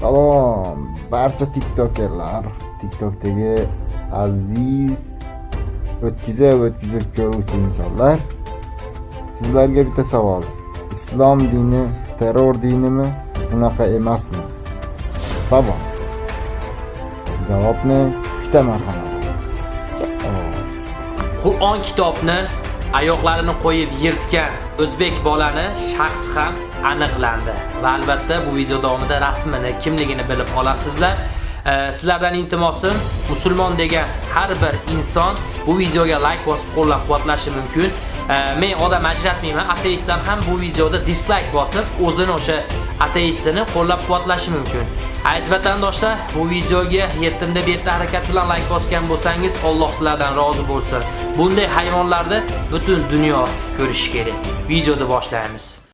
Salom barcha tiktokerlar, tiktokdagi aziz o'tkazib o'tkazib ko'ruvchi insonlar. Sizlarga bitta savol. Islom dini terror dinimi? Unaqa emasmi? Savol. Javobni kutaman marhamat. Qur'on kitobni oyoqlarini qo'yib yirtgan o'zbek bolani shaxsi ham aniqlandi va albatta bu video davomida rasmini, kimligini bilib olasizlar. E, sizlardan iltimosim musulmon degan har bir inson bu videoga like bosib qo'llab-quvvatlashi mumkin. E, men odam ajratmayman, ateistlar ham bu videoda dislike bosib o'zini o'sha ateistini qo'llab-quvvatlashi mumkin. Aziz vatandoshlar, bu videoga yetimda betta harakat bilan like bosgan bo'lsangiz, Alloh sizlardan rozi bo'lsin. Bunday hayvonlarni butun dunyo ko'rishi kerak. Videoni boshlaymiz.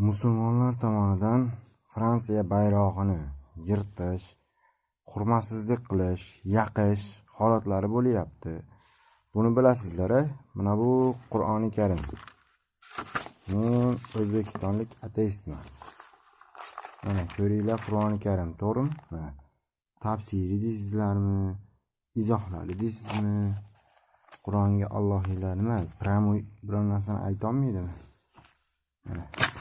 Musulmonlar tomonidan Fransiya bayrog'ini yirtish, hurmatsizlik qilish, yaqish holatlari bo'lyapti. Buni bilasizlar, mana bu Qur'oni Karim. Men O'zbekistonlik ateistman. Mana ko'ringlar Qur'oni Karim, to'g'rimi? Mana tafsiri deysizlarmi? Izohlari deysizmi? Qur'onga Allohiylar nima? Pramo biror narsani aytolmaydimi? Mana.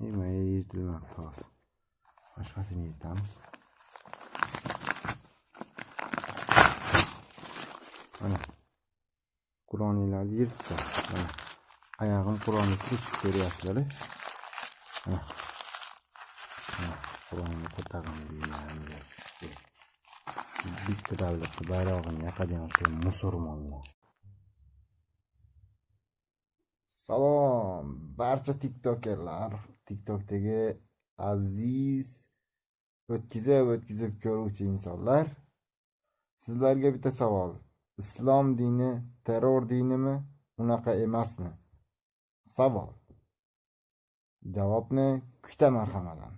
Nima yirtilmoqda hozir. Boshqasini yirtamiz. Mana. Qur'oniylarni yirtdi. Mana. Oyog'im Qur'onni kirib ko'ryapsizlar. Mana. Mana. Qur'onni qotag'im deyman. Bitta davlatni bayrog'ini yoqadigan musulmonlar. Salom barcha tiktokerlar, tiktokdagi aziz o'tkazib o'tkazib ko'ruvchi insonlar. Sizlarga bitta savol. Islom dini terror dinimi? Unaqa emasmi? Savol. Javobni kutaman hammadan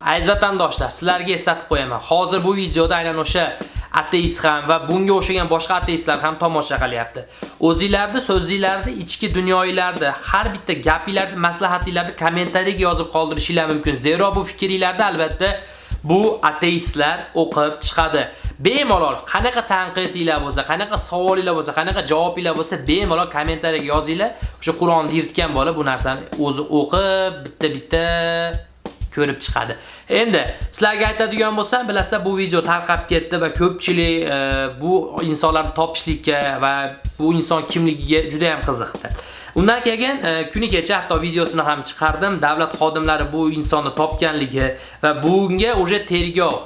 Aziz vatandoshlar, sizlarga eslatib qo'yaman. Hozir bu videoda aynan o'sha ateist ham va bunga o'xshagan boshqa ateistlar ham tomosha qilyapti. O'zingizlarni so'zingizlarni ichki dunyoingizni, har bitta gapingizlarni, maslahatingizlarni kommentariyaga yozib qoldirishinglar mumkin. Zero bu fikringizni albatta bu ateistlar o'qib chiqadi. Bemalol qanaqa tanqidinglar bo'lsa, qanaqa savolinglar bo'lsa, qanaqa javobinglar bo'lsa, bemalol kommentariyaga yozinglar. O'sha Qur'onni yirtgan bola bu narsani o'zi o'qib, bitta-bitta ko'rib chiqadi. Endi sizlarga aytadigan bo'lsam, bilasizlar bu video tarqab ketdi va ko'pchilik e, bu insonlarni topishlikka va bu inson kimligiga juda ham qiziqdi. Undan keyin e, kuni kecha hatto videosini ham chiqardim. Davlat xodimlari bu insonni topganligi va bunga уже tergov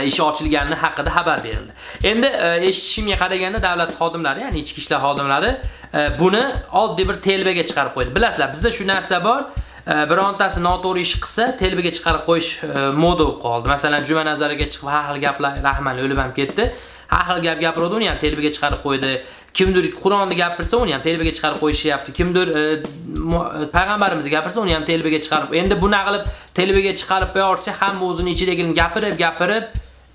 ish ishi ochilgani haqida xabar berildi. Endi e, eshitishimga qaraganda davlat xodimlari, ya'ni ichki ishlar xodimlari e, buni oddiy bir telbaga chiqarib qo'ydi. Bilasizlar, bizda shu narsa bor. Birontasi noto'g'ri ish qilsa, telbiga chiqarib qo'yish e, moda bo'lib qoldi. Masalan, juma nazariga chiqib har xil gaplar, rahman o'lib ham ketdi. Har xil gap gapiradi, uni ham telbiga chiqarib qo'ydi. Kimdir Qur'onni gapirsa, uni ham telbaga chiqarib qo'yishyapti. Kimdir e, e, payg'ambarimizni gapirsa, uni ham telbaga chiqarib. Endi bunaqa qilib telbaga chiqarib qo'yaversa hamma o'zini ichidagini gapirib, gapirib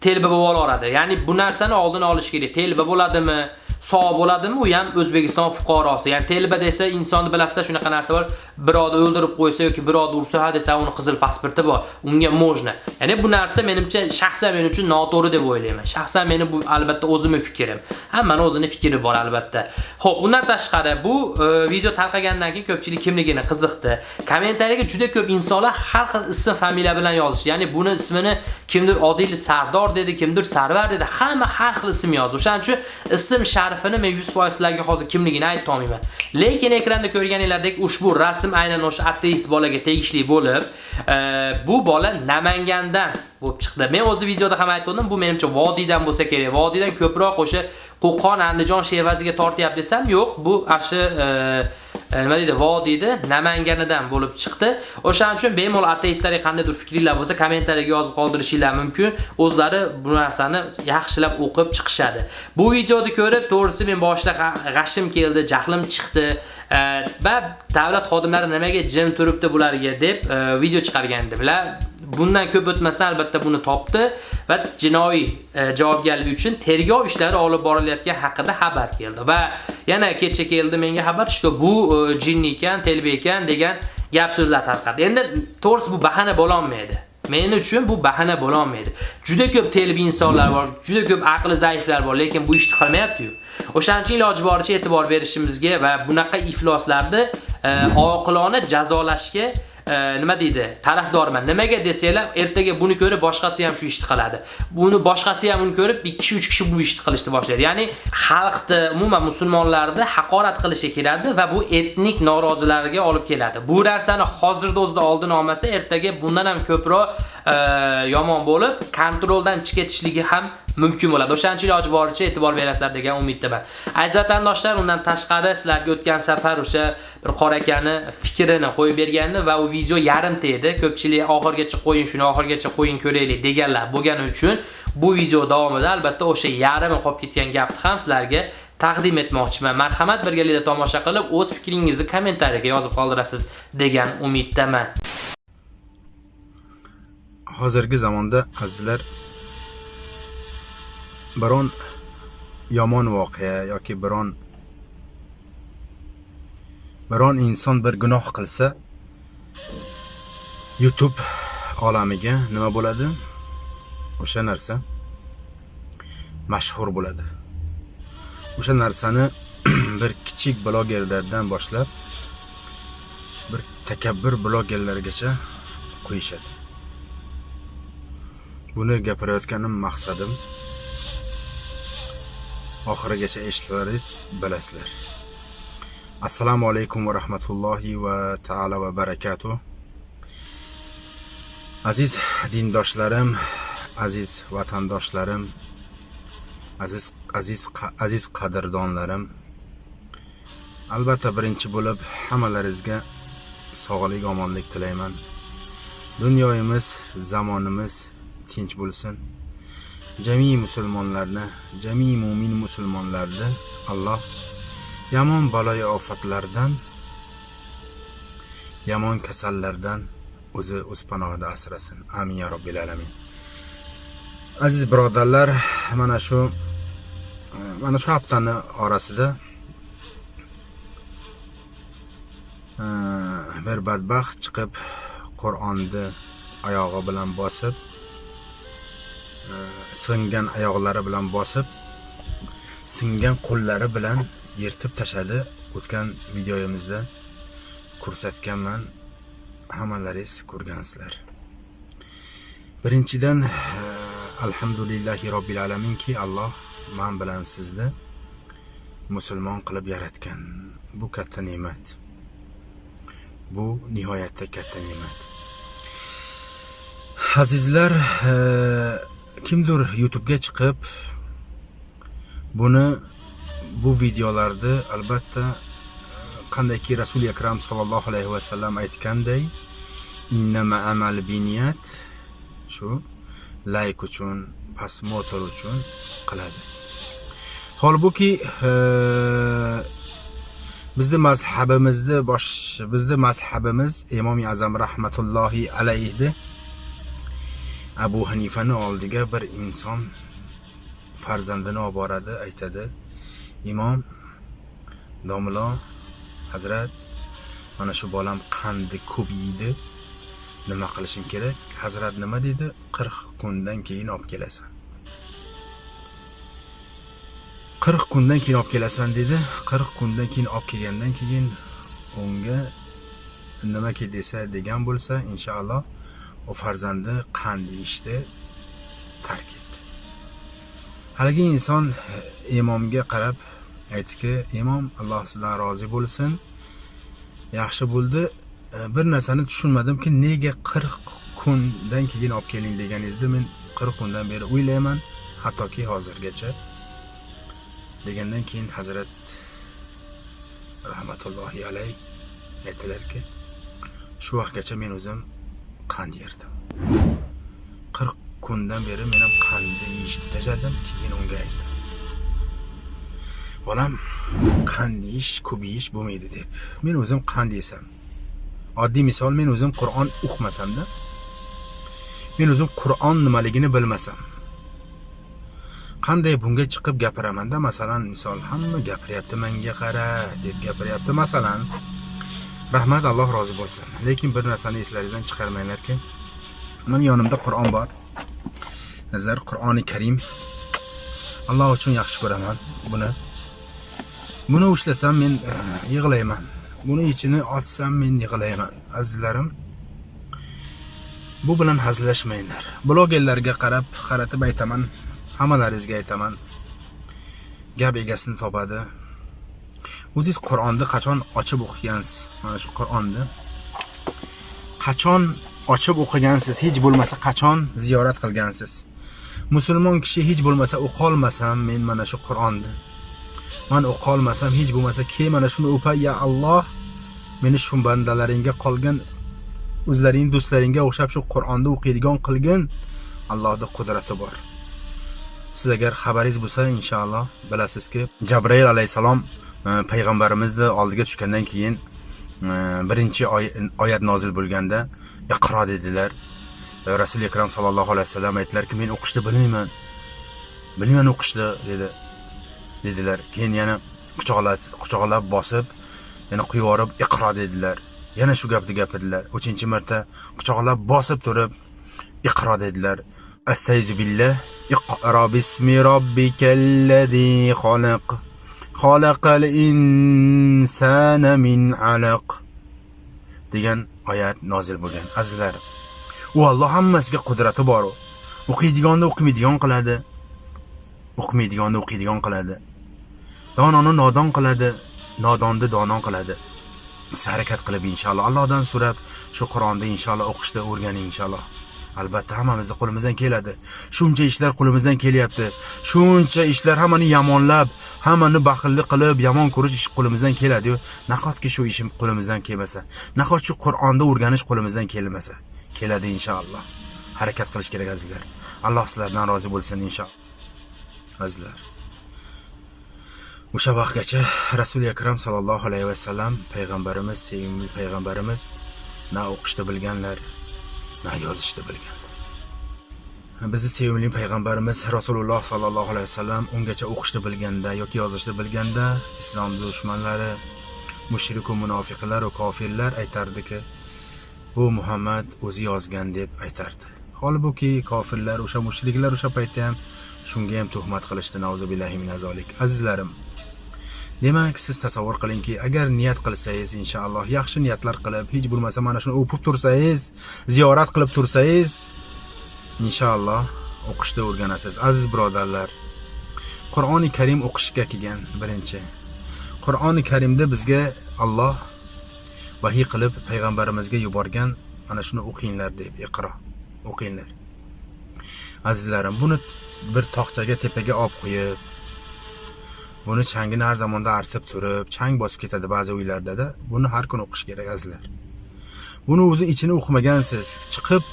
telba bo'lib olaveradi. Ya'ni bu narsani oldini olish kerak. Telba bo'ladimi? Sog' bo'ladimi? U ham O'zbekiston fuqarosi. Ya'ni telba desa, insonni bilasizda shunaqa narsa bor. Birovni o'ldirib qo'ysa yoki birovni ursa, ha desa, uni qizil pasporti bor. Unga mojna. Ya'ni bu narsa menimcha shaxsan men uchun noto'g'ri deb o'ylayman. Shaxsan meni bu albatta o'zimning fikrim. Hammaning o'zining fikri bor albatta. Xo'p, undan tashqari bu e, video tarqagandan keyin ko'pchilik kimligini qiziqdi. Kommentariyaga juda ko'p insonlar har xil ism, familiya bilan yozishdi. Ya'ni buni ismini kimdir Odil Sardor dedi, kimdir Sarvar dedi. Hamma har xil ism yozdi. O'shaning uchun ism ta'rifini men 100% sizlarga hozir kimligini aytolmayman. Lekin ekranda ko'rganingizdek ushbu rasm aynan o'sha ateist bolaga tegishli bo'lib, e, bu bola Namangandan bo'lib chiqdi. Men o'zi videoda ham aytdim, bu menimcha vodiydan bo'lsa kerak. Vodiydan ko'proq o'sha Qo'qon, Andijon shevaziga tortyapti desam, yo'q, bu ashi e, Э, nima deydi, vodiyda Namanganidan bo'lib chiqdi. O'shaning uchun bemalol ateistlarga qandaydir fikringlar bo'lsa, kommentariyaga yozib qoldirishinglar mumkin. O'zlari bu narsani yaxshilab o'qib chiqishadi. Bu videoni ko'rib, to'g'risi men boshida g'ashim keldi, jahlim chiqdi. E, va davlat xodimlari nimaga jim turibdi bularga deb e, video chiqargan edilar. Bundan ko'p o'tmasdan albatta buni topdi va jinoiy e, javobgarlik uchun tergov ishlari olib borilayotgan haqida xabar keldi va yana kecha keldi menga xabar, что bu e, jinni ekan, telba ekan degan gap so'zlar tarqadi. Endi to'g'risi bu bahana bo'la olmaydi. Men uchun bu bahana bo'la olmaydi. Juda ko'p telbi insonlar bor, juda ko'p aqli zaiflar bor, lekin bu ishni qilmayapti-yu. O'shaning uchun iloji boricha e'tibor berishimizga va bunaqa ifloslarni e, oqilona jazolashga nima deydi? Tarafdorman. Nimaga desanglar, ertaga buni ko'rib boshqasi ham shu ishni qiladi. Buni boshqasi ham uni ko'rib 2 kishi 3 kishi bu ishni qilishni boshlaydi. Ya'ni xalqni, umuman musulmonlarni haqorat qilishga keladi va bu etnik norozilarga olib keladi. Bu narsani hozirda o'zida oldini olmasa, ertaga bundan ham ko'proq yomon bo'lib, kontroldan chiqib ketishligi ham mumkin bo'ladi. O'shaning uchun iloji boricha e'tibor berasizlar degan umiddaman. Aziz vatandoshlar, undan tashqari sizlarga o'tgan safar o'sha bir qorakani fikrini qo'yib bergandi va u video yarimta edi. Ko'pchilik oxirgacha qo'ying, shuni oxirgacha qo'ying ko'raylik deganlar bo'lgani uchun bu video davomida albatta o'sha yarimi qolib ketgan gapni ham sizlarga taqdim etmoqchiman. Marhamat birgalikda tomosha qilib, o'z fikringizni kommentariyaga yozib qoldirasiz degan umiddaman. Hozirgi zamonda azizlar biron yomon voqea yoki biron biron inson bir gunoh qilsa YouTube olamiga nima bo'ladi? O'sha narsa mashhur bo'ladi. O'sha narsani bir kichik blogerlardan boshlab bir takabbur blogerlargacha qo'yishadi. Buni gapirayotganim maqsadim oxirigacha eshitlaringiz bilasizlar. Assalomu alaykum va rahmatullohi va taala va barakatuh. Aziz dindoshlarim, aziz vatandoshlarim, aziz aziz aziz qadrdonlarim. Albatta birinchi bo'lib hammalaringizga sog'lik, omonlik tilayman. Dunyoyimiz, zamonimiz tinch bo'lsin. jamiy musulmonlarni, jamiy mu'min musulmonlarni Alloh yomon baloyi ofatlardan, yomon kasallardan o'zi o'z panohida asrasin. Amin ya robbil alamin. Aziz birodarlar, mana shu mana shu haftani orasida e, bir badbaxt chiqib Qur'onni oyog'i bilan bosib singan oyoqlari bilan bosib singan qo'llari bilan yirtib tashladi o'tgan videoyimizda. Ko'rsatganman hammalaringiz ko'rgansizlar. Birinchidan e, alhamdulillahi robbil alaminki alloh man bilan sizni musulmon qilib yaratgan. Bu katta ne'mat. Bu nihoyatda katta ne'mat. Azizlar e, kimdir YouTube'ga chiqib buni bu videolarni albatta e, qandayki rasuli akram sallallohu alayhi vasallam aytganday innama amal biniyat shu layk uchun pasmotor uchun qiladi. Holbuki e, bizni mazhabimizni bosh bizni mazhabimiz imom azam rahmatullohi alayhi abu hanifani oldiga bir inson farzandini olib boradi aytadi. Imom domlo hazrat mana shu bolam qandni ko'p yeydi. Nima qilishim kerak? Hazrat nima dedi? 40 kundan keyin olib kelasan. 40 kundan keyin olib kelasan dedi. 40 kundan keyin olib kelgandan keyin unga nimaki desa degan bo'lsa inshaalloh u farzandi qand yeyishni tark etdi. Haligi inson e, imomga qarab aytdiki imom alloh sizdan rozi bo'lsin. Yaxshi bo'ldi. E, bir narsani tushunmadimki nega qirq kundan keyin olib keling deganingizda men qirq kundan beri o'ylayman. Hattoki hozirgacha. Degandan keyin hazrat rahmatullohi alayh aytdilarki shu vaqtgacha men o'zim qand yerdim. Qirq kundan beri men ham qandni yeyishni tashladim keyin unga aytdim. Bolam qand yeyish ko'p yeyish bo'lmaydi deb. Men o'zim qand yesam oddiy misol men o'zim qur'on o'qimasamda men o'zim qur'on nimaligini bilmasam qanday bunga chiqib gapiramanda masalan misol hamma gapiryapti menga qara deb gapiryapti masalan rahmat alloh rozi bo'lsin. Lekin bir narsani eslaringizdan chiqarmanglarki mani yonimda qur'on bor. Sizlar qur'oni karim. Alloh uchun yaxshi ko'raman buni. Buni ushlasam men e, yig'layman. Buni ichini ochsam men yig'layman. Azizlarim bu bilan hazillashmanglar. Blogerlarga qarab qaratib aytaman hammalaringizga aytaman. Gap egasini topadi. O'zingiz qur'onni qachon ochib o'qigansiz? Mana shu qur'onni qachon ochib o'qigansiz? Hech bo'lmasa qachon ziyorat qilgansiz? Musulmon kishi hech bo'lmasa o'qolmasam men mana shu qur'onni man o'qolmasam hech bo'lmasa keyin mana shuni o'pay ya alloh meni shu bandalaringga qolgan o'zlaring do'stlaringga o'xshab shu qur'onni o'qiydigan qilgin. Allohni qudrati bor. Siz agar xabaringiz bo'lsa inshaalloh bilasizki jabrail alayhissalom payg'ambarimizni oldiga tushgandan keyin birinchi oyat nozil bo'lganda iqro dedilar. Rasuli akram sallallohu alayhi vasallam aytdilarki men o'qishni bilmayman bilmayman o'qishni dedi dedilar. Keyin yana quchoqlab quchoqlab bosib yana quyib yuborib iqro dedilar. Yana shu gapni gapirdilar. Uchinchi marta quchoqlab bosib turib iqro dedilar. Astayzu billah iqro bismi robbikallazi xalaq xalaqal insana min alaq degan oyat nozil bo'lgan. Azizlar u Alloh hammasiga qudrati bor u. O'qiydigonni o'qimaydigan qiladi. O'qimaydigonni o'qiydigan qiladi. Dononi nodon qiladi nodonni dono qiladi. Siz harakat qilib inshaalloh allohdan so'rab shu qur'onni inshaalloh o'qishni o'rganing inshaalloh. Albatta hammamizni qo'limizdan keladi. Shuncha ishlar qo'limizdan kelyapti. Shuncha ishlar hammani yomonlab hammani baxillik qilib yomon ko'rish ish qo'limizdan keladiyu. Nahotki shu ishim qo'limizdan kelmasa? Nahot shu qur'onni o'rganish qo'limizdan kelmasa? Keladi inshaalloh. Harakat qilish kerak azizlar. Alloh sizlardan rozi bo'lsin inshaalloh. Azizlar. O'sha vaqtgacha rasuli akram sallallohu alayhi vasallam payg'ambarimiz sevimli payg'ambarimiz na o'qishni bilganlar na yozishni bilgan. Bizni sevimli payg'ambarimiz rasululloh sollallohu alayhi vasallam ungacha o'qishni bilganda yoki yozishni bilganda islom dushmanlari mushriku munofiqlar va kofirlar aytardiki bu muhammad o'zi yozgan deb aytardi. Holbuki kofirlar o'sha mushriklar o'sha paytda ham shunga ham tuhmat qilishdi. Nauzubillahi minazolik azizlarim demak siz tasavvur qilingki agar niyat qilsangiz inshaalloh yaxshi niyatlar qilib hech bo'lmasa mana shuni o'pib tursangiz ziyorat qilib tursangiz inshaalloh o'qishni o'rganasiz. Aziz birodarlar qur'oni karim o'qishga kelgan birinchi. Qur'oni karimda bizga Alloh vahiy qilib payg'ambarimizga yuborgan mana shuni o'qinglar deb iqro o'qinglar. Azizlarim buni bir tog'chaga tepaga olib qo'yib buni changini har zamonda artib turib chang bosib ketadi ba'zi uylardada buni har kuni o'qish kerak azizlar. Buni o'zi ichini o'qimagansiz chiqib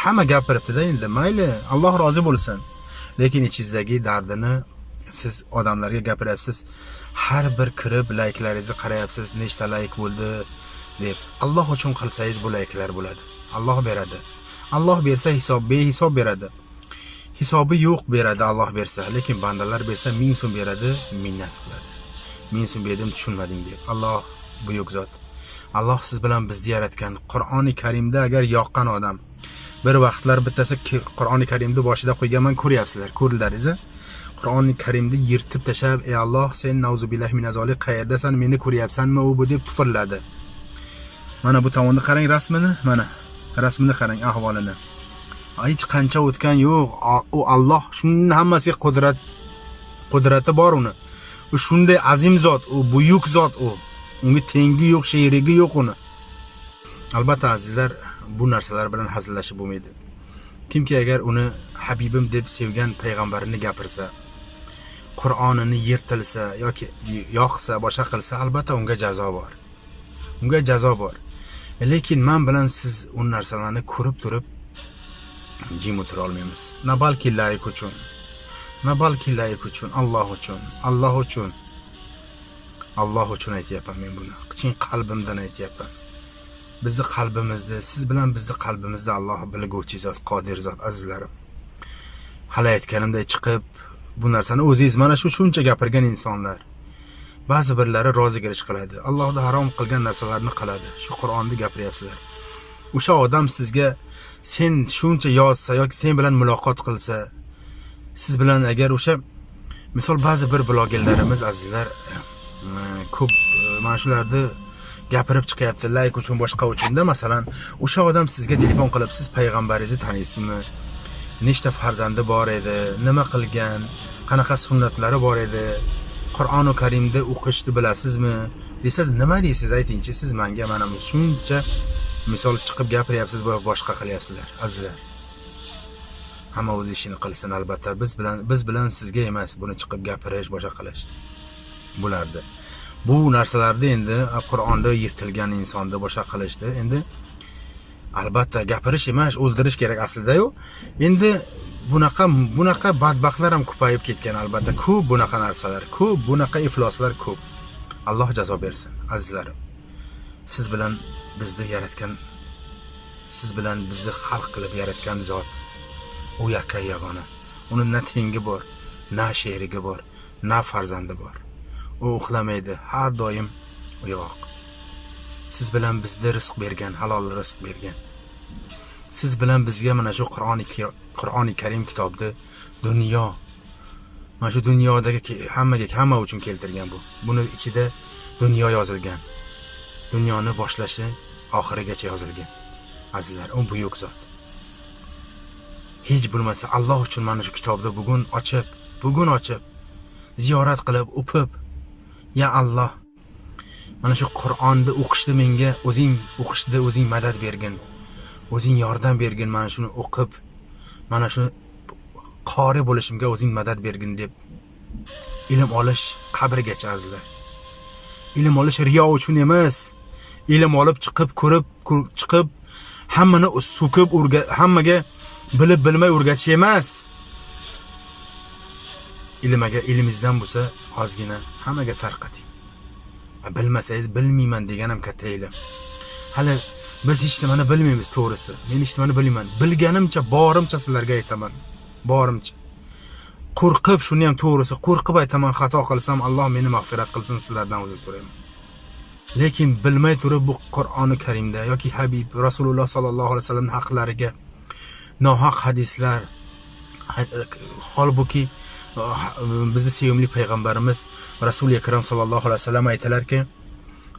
hamma gapiribdida endi. Mayli alloh rozi bo'lsin. Lekin ichingizdagi dardini siz odamlarga gapiryapsiz. Har bir kirib layklaringizni qarayapsiz nechta layk bo'ldi deb. Alloh uchun qilsangiz bu layklar bo'ladi. Alloh beradi. Alloh bersa hisob behisob beradi. Hisobi yo'q beradi alloh bersa. Lekin bandalar bersa ming so'm beradi minnat qiladi. Ming so'm berdim tushunmading deb. Alloh buyuk zot. Alloh siz bilan bizni yaratgan qur'oni karimda agar yoqqan odam bir vaqtlar bittasi qur'oni karimni boshida qo'yganman ko'ryapsizlar ko'rdilaringiz qur'oni karimni yirtib tashlab ey alloh sen nauzubillahi minazolik qayerdasan? Meni ko'ryapsanmi u bu? deb tufirladi mana bu tomonni qarang rasmini mana rasmini qarang ahvolini. Hech qancha o'tgan yo'q. U Alloh shuni hammasiga qudrat qudrati bor uni. U shunday azim zot u buyuk zot u. Unga tengi yo'q sherigi yo'q uni. Albatta azizlar bu narsalar bilan hazillashib bo'lmaydi. Kimki agar uni habibim deb sevgan payg'ambarini gapirsa qur'onini yirtilsa yoki yoqsa boshqa qilsa albatta unga jazo bor. Unga jazo bor. Lekin man bilan siz u narsalarni ko'rib turib jim o'tirolmaymiz nabalki na balki layk uchun na balki layk uchun alloh uchun. Alloh uchun. Alloh uchun aytyapman men buni. Chin qalbimdan aytyapman. Bizni qalbimizni siz bilan bizni qalbimizni alloh bilguvchi zot qodir zot azizlarim. Hali aytganimdek chiqib bu narsani o'zingiz mana shu shuncha gapirgan insonlar ba'zi birlari rozigirish qiladi. Allohni harom qilgan narsalarni qiladi. Shu qur'onni gapiryapsizlar. O'sha odam sizga sen shuncha yozsa yoki sen bilan muloqot qilsa siz bilan agar o'sha misol ba'zi bir blogerlarimiz azizlar ko'p mana shularni gapirib chiqyapti layk uchun boshqa uchunda. Masalan o'sha odam sizga telefon qilib siz payg'ambaringizni taniysizmi nechta farzandi bor edi? Nima qilgan? Qanaqa sunnatlari bor edi? Qur'oni karimni o'qishni bilasizmi? Desangiz nima deysiz aytingchi? Siz manga mana shuncha misol chiqib gapiryapsiz va boshqa qilyapsizlar azizlar. Hamma o'z ishini qilsin albatta. Biz bilan biz bilan sizga emas buni chiqib gapirish boshqa qilish bo'lardi. Bu narsalarni endi qur'onda yirtilgan insonni boshqa qilishdi. Endi albatta gapirish emas o'ldirish kerak aslidayu. Endi bunaqa bunaqa badbaxtlar ham ko'payib ketgan albatta. Ko'p bunaqa narsalar ko'p bunaqa ifloslar ko'p. Alloh jazo bersin azizlarim. Siz bilan bizni yaratgan siz bilan bizni xalq qilib yaratgan zot. U yakka yagona. Uni na tengi bor na sherigi bor na farzandi bor. U uxlamaydi har doim uyg'oq. Siz bilan bizga rizq bergan halol rizq bergan. Siz bilan bizga mana shu qur'oni qur'oni karim kitobni dunyo mana shu dunyodagi hammaga hamma uchun keltirgan bu. Buni ichida dunyo yozilgan. Dunyoni boshlashi oxirigacha yozilgan. Azizlar u buyuk zot. Hech bo'lmasa alloh uchun mana shu kitobni bugun ochib bugun ochib ziyorat qilib o'pib ya alloh mana shu qur'onni o'qishni menga o'zing o'qishda o'zing madad bergin o'zing yordam bergin mana shuni o'qib mana shu qori bo'lishimga o'zing madad bergin deb ilm olish qabrigacha azizlar. Ilm olish riyo uchun emas ilm olib chiqib ko'rib chiqib hammani so'kib hammaga bilib bilmay o'rgatish emas. Ilm agar ilmingizdan bo'lsa ozgina hammaga tarqating bilmasangiz bilmayman degan ham katta ilm. Hali biz hech nimani bilmaymiz to'g'risi. Men hech nimani bilmayman. Bilganimcha borimcha sizlarga aytaman. Borimcha. Qo'rqib shuni ham to'g'risi qo'rqib aytaman xato qilsam alloh meni mag'firat qilsin sizlardan o'zi so'rayman. Lekin bilmay turib bu qur'oni karimda yoki habib rasululloh sollallohu alayhi vasallam haqlariga nohaq hadislar holbuki bizni sevimli payg'ambarimiz rasuli akram sallallohu alayhi vasallam aytilarki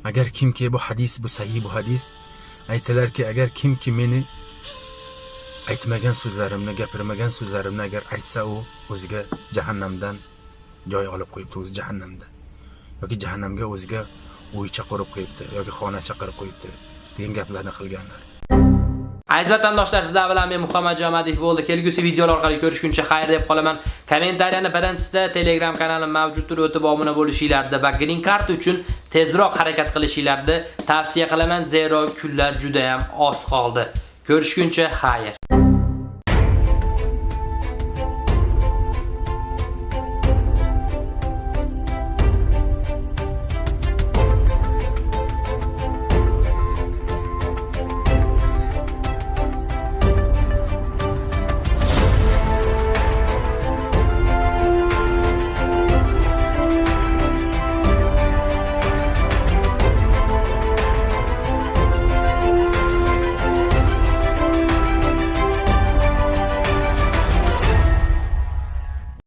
agar kimki bu hadis bu sahih bu hadis aytilarki agar kimki meni aytmagan so'zlarimni gapirmagan so'zlarimni agar aytsa u o'ziga jahannamdan joy olib qo'yibdi o'zi jahannamda yoki jahannamga o'ziga uycha qurib qo'yibdi yoki xonacha qurib qo'yibdi degan gaplarni qilganlar Aziz vatandoshlar, sizlar bilan men Muhammad Jamadiyev bo'ldi. Kelgusi videolar orqali ko'rishguncha xayr deb qolaman. Kommentariyani birinchisida Telegram kanalim mavjuddir, o'tib obuna bo'lishinglarni va Green Card uchun tezroq harakat qilishinglarni tavsiya qilaman, zero kunlar juda ham oz qoldi. Ko'rishguncha xayr.